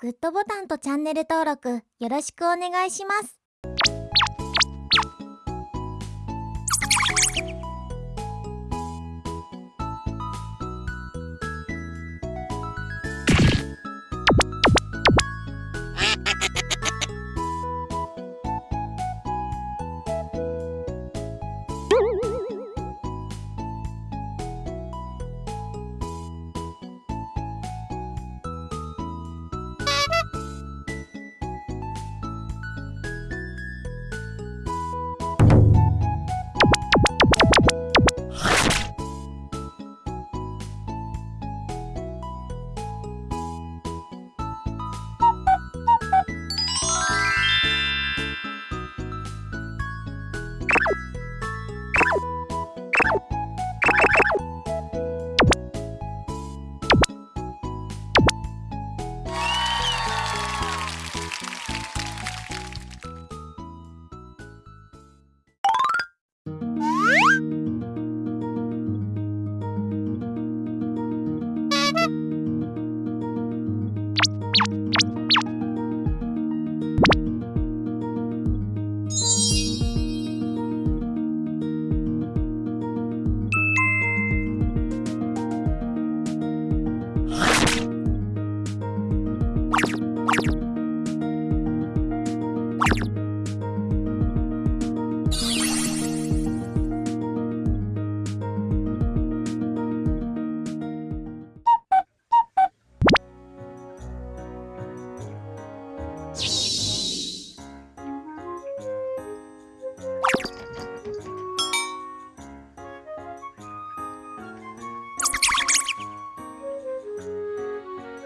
グッドボタンとチャンネル登録よろしくお願いします。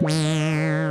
Wow.